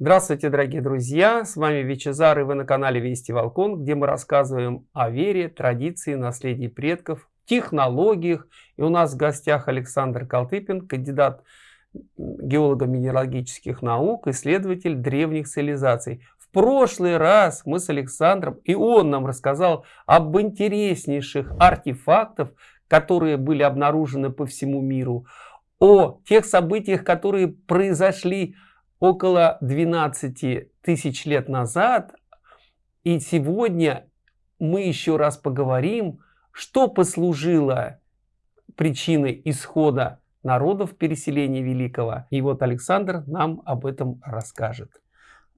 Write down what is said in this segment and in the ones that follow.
Здравствуйте, дорогие друзья! С вами Вичезар и вы на канале Вести Волкон, где мы рассказываем о вере, традиции, наследии предков, технологиях. И у нас в гостях Александр Калтыпин, кандидат геолого-минералогических наук, исследователь древних цивилизаций. В прошлый раз мы с Александром, и он нам рассказал об интереснейших артефактах, которые были обнаружены по всему миру, о тех событиях, которые произошли около 12 тысяч лет назад. И сегодня мы еще раз поговорим, что послужило причиной исхода народов переселения Великого. И вот Александр нам об этом расскажет.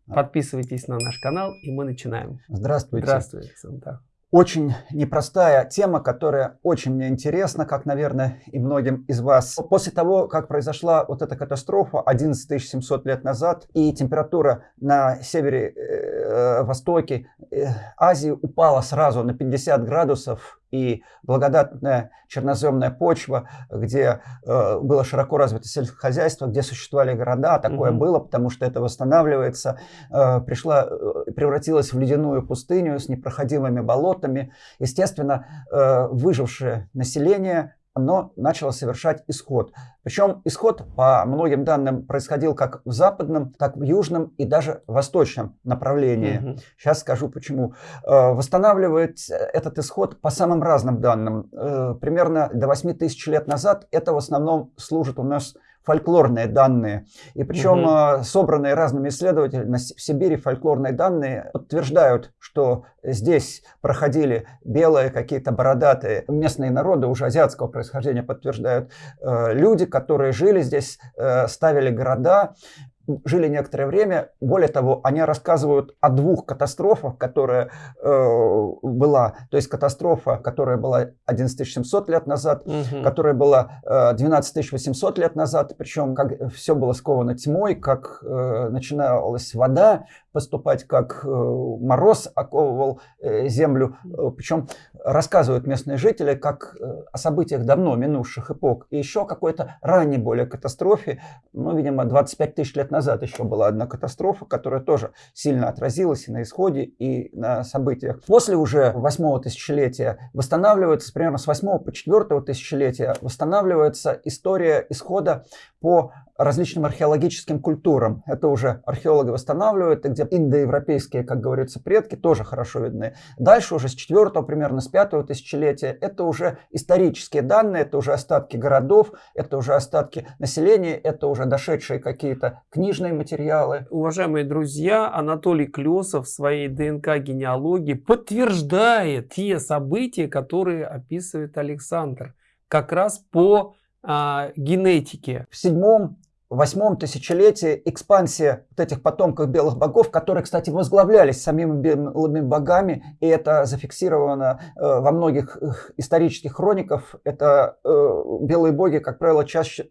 Подписывайтесь на наш канал, и мы начинаем. Здравствуйте. Здравствуйте, Александр очень непростая тема, которая очень мне интересна, как, наверное, и многим из вас. После того, как произошла вот эта катастрофа 11 700 лет назад, и температура на севере-востоке э, э, Азии упала сразу на 50 градусов, и благодатная черноземная почва, где э, было широко развито сельскохозяйство, где существовали города, такое mm было, потому что это восстанавливается, э, пришла, э, превратилась в ледяную пустыню с непроходимыми болотами. Естественно, э, выжившее население оно начало совершать исход. Причем исход, по многим данным, происходил как в западном, так в южном и даже восточном направлении. Угу. Сейчас скажу почему. Э, восстанавливает этот исход по самым разным данным. Э, примерно до 8 тысяч лет назад это в основном служит у нас фольклорные данные. И причем угу. собранные разными исследователями в Сибири фольклорные данные подтверждают, что здесь проходили белые какие-то бородатые местные народы, уже азиатского происхождения подтверждают, э, люди, которые жили здесь, э, ставили города, жили некоторое время. Более того, они рассказывают о двух катастрофах, которые э, была. То есть катастрофа, которая была 11700 лет назад, угу. которая была э, 12800 лет назад. Причем как все было сковано тьмой, как э, начиналась вода поступать, как э, мороз оковывал э, землю. Э, Причем рассказывают местные жители, как о событиях давно минувших эпох. И еще какой-то ранней более катастрофе, ну, видимо, 25 тысяч лет назад еще была одна катастрофа, которая тоже сильно отразилась и на исходе, и на событиях. После уже восьмого тысячелетия восстанавливается, примерно с восьмого по четвертого тысячелетия восстанавливается история исхода по различным археологическим культурам. Это уже археологи восстанавливают, где индоевропейские, как говорится, предки тоже хорошо видны. Дальше уже с 4 примерно с 5 тысячелетия это уже исторические данные, это уже остатки городов, это уже остатки населения, это уже дошедшие какие-то книжные материалы. Уважаемые друзья, Анатолий Клесов в своей ДНК-генеалогии подтверждает те события, которые описывает Александр, как раз по а, генетике. В седьмом восьмом тысячелетии экспансия вот этих потомков белых богов, которые, кстати, возглавлялись самими белыми богами, и это зафиксировано э, во многих исторических хрониках. Это э, белые боги, как правило, чаще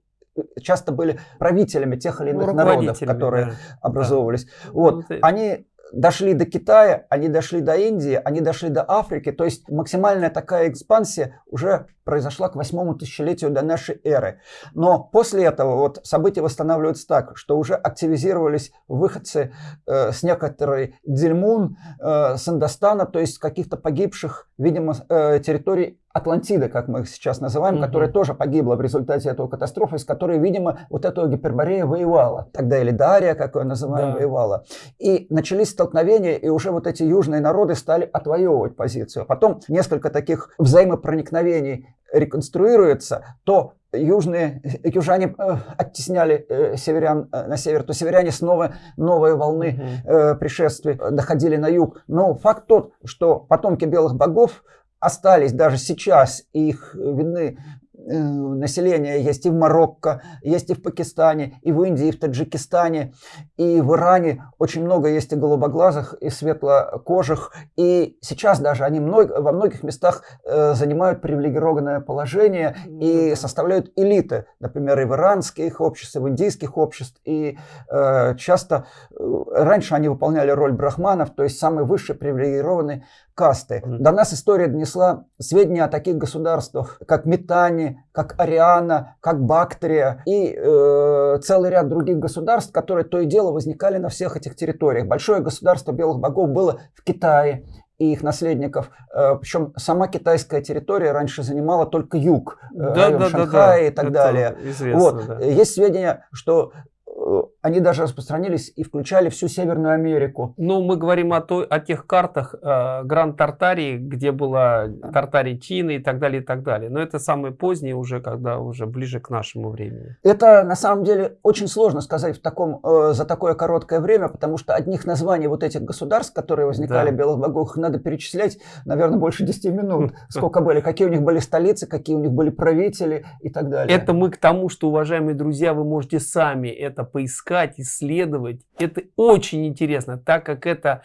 часто были правителями тех или иных ну, народов, которые да. образовывались. Да. Вот, ну, они дошли до Китая, они дошли до Индии, они дошли до Африки. То есть максимальная такая экспансия уже произошла к восьмому тысячелетию до нашей эры. Но после этого вот события восстанавливаются так, что уже активизировались выходцы э, с некоторой Дельмун, э, с Индостана, то есть каких-то погибших, видимо, э, территорий Атлантида, как мы их сейчас называем, mm-hmm. которая тоже погибла в результате этого катастрофы, с которой, видимо, вот эта гиперборея воевала. Тогда или Дария, как ее называем, да. воевала. И начались столкновения, и уже вот эти южные народы стали отвоевывать позицию. Потом несколько таких взаимопроникновений реконструируется, то южные, южане э, оттесняли э, северян э, на север, то северяне снова новые волны э, пришествий доходили на юг. Но факт тот, что потомки белых богов остались даже сейчас, их видны Э, населения есть и в Марокко, есть и в Пакистане, и в Индии, и в Таджикистане, и в Иране. Очень много есть и голубоглазых, и светлокожих. И сейчас даже они много, во многих местах э, занимают привилегированное положение и составляют элиты. Например, и в иранских обществах, и в индийских обществах. И э, часто э, раньше они выполняли роль брахманов, то есть самые высшие привилегированные касты. До нас история донесла сведения о таких государствах, как Метани, как Ариана, как Бактрия и э, целый ряд других государств, которые то и дело возникали на всех этих территориях. Большое государство белых богов было в Китае, и их наследников. Э, Причем сама китайская территория раньше занимала только юг, э, да, район да, Шанхая да, да. и так Это далее. Известно, вот. да. Есть сведения, что Э, они даже распространились и включали всю Северную Америку. Ну, мы говорим о, той, о тех картах э, Гранд Тартарии, где была Тартария Чины и так далее, и так далее. Но это самые поздние уже, когда уже ближе к нашему времени. Это на самом деле очень сложно сказать в таком, э, за такое короткое время, потому что одних названий вот этих государств, которые возникали да. белых богов, надо перечислять, наверное, больше 10 минут. Сколько были, какие у них были столицы, какие у них были правители и так далее. Это мы к тому, что, уважаемые друзья, вы можете сами это поискать, исследовать. Это очень интересно, так как это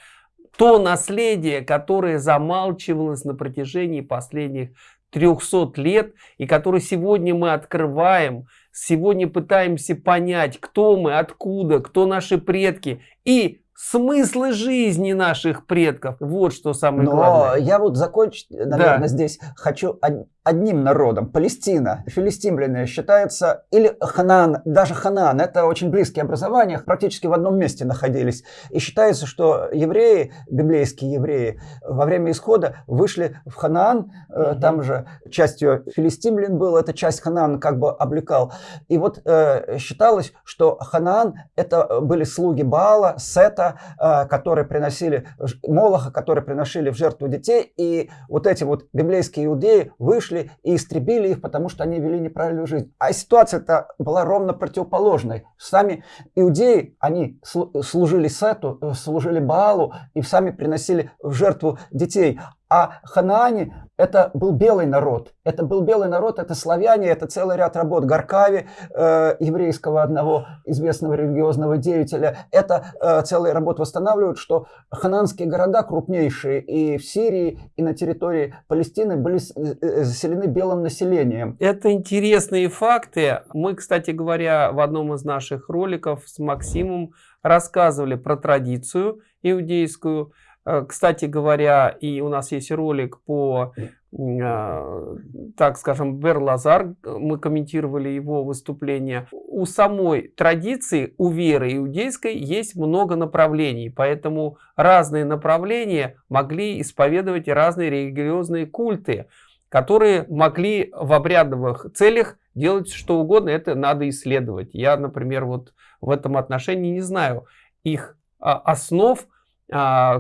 то наследие, которое замалчивалось на протяжении последних 300 лет и которое сегодня мы открываем, сегодня пытаемся понять, кто мы, откуда, кто наши предки и смыслы жизни наших предков. Вот что самое Но главное. я вот закончить, наверное, да. здесь хочу одним народом. Палестина, филистимляне считается, или Ханан, даже Ханан, это очень близкие образования, практически в одном месте находились. И считается, что евреи, библейские евреи, во время исхода вышли в Ханаан, угу. там же частью филистимлян был, эта часть Ханаан как бы облекал. И вот э, считалось, что Ханаан это были слуги Баала, Сета, э, которые приносили, Молоха, которые приносили в жертву детей, и вот эти вот библейские иудеи вышли вышли и истребили их, потому что они вели неправильную жизнь. А ситуация-то была ровно противоположной. Сами иудеи, они служили Сету, э, служили Баалу и сами приносили в жертву детей. А Ханаане это был белый народ. Это был белый народ, это славяне, это целый ряд работ. Гаркави, э, еврейского одного известного религиозного деятеля, это э, целый работ восстанавливают, что хананские города крупнейшие и в Сирии, и на территории Палестины были э, э, заселены белым населением. Это интересные факты. Мы, кстати говоря, в одном из наших роликов с Максимом рассказывали про традицию иудейскую, кстати говоря, и у нас есть ролик по, э, так скажем, Берлазар, мы комментировали его выступление. У самой традиции, у веры иудейской есть много направлений, поэтому разные направления могли исповедовать разные религиозные культы, которые могли в обрядовых целях делать что угодно, это надо исследовать. Я, например, вот в этом отношении не знаю их а, основ, а,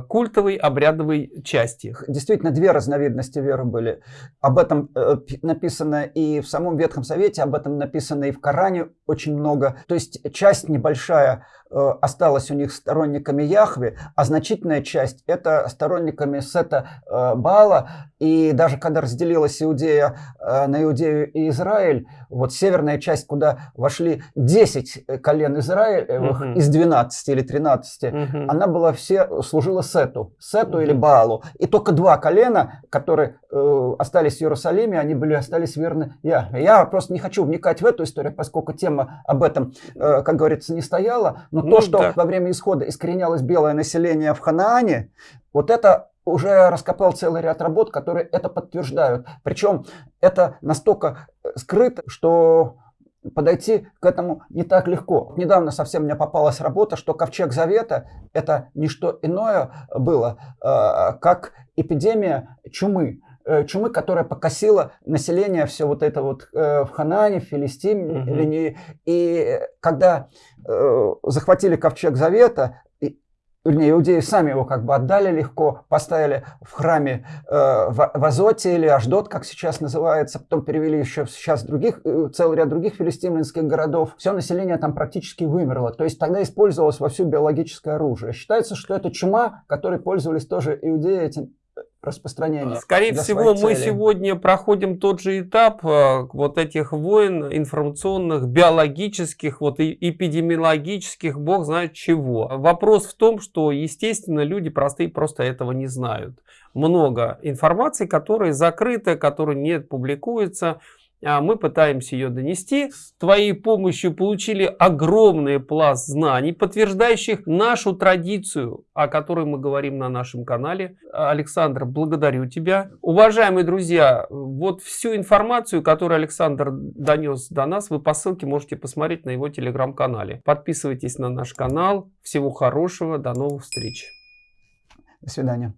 культовой обрядовой части. Действительно, две разновидности веры были. Об этом э, написано и в самом Ветхом Совете, об этом написано и в Коране очень много. То есть часть небольшая осталась у них сторонниками Яхве, а значительная часть это сторонниками Сета э, Баала. И даже когда разделилась Иудея э, на Иудею и Израиль, вот северная часть, куда вошли 10 колен Израилевых угу. из 12 или 13, угу. она была все служила Сету, Сету или Баалу. И только два колена, которые э, остались в Иерусалиме, они были остались верны я. Я просто не хочу вникать в эту историю, поскольку тема об этом, э, как говорится, не стояла. Но ну, то, что да. во время исхода искоренялось белое население в Ханаане, вот это уже раскопал целый ряд работ, которые это подтверждают. Причем это настолько скрыто, что подойти к этому не так легко. Недавно совсем мне попалась работа, что ковчег завета это не что иное было, э, как эпидемия чумы э, чумы, которая покосила население все вот это вот э, в Ханане, в Филистине. Угу. И когда захватили ковчег завета, вернее, иудеи сами его как бы отдали легко, поставили в храме э, в, в Азоте или Аждот, как сейчас называется, потом перевели еще сейчас других, э, целый ряд других филистимлянских городов. Все население там практически вымерло. То есть тогда использовалось вовсю биологическое оружие. Считается, что это чума, которой пользовались тоже иудеи этим распространения. Скорее всего, мы сегодня проходим тот же этап э, вот этих войн информационных, биологических, вот и эпидемиологических, бог знает чего. Вопрос в том, что, естественно, люди простые просто этого не знают. Много информации, которая закрыта, которая не публикуется. А мы пытаемся ее донести. С твоей помощью получили огромный пласт знаний, подтверждающих нашу традицию, о которой мы говорим на нашем канале. Александр, благодарю тебя. Уважаемые друзья, вот всю информацию, которую Александр донес до нас, вы по ссылке можете посмотреть на его телеграм-канале. Подписывайтесь на наш канал. Всего хорошего, до новых встреч. До свидания.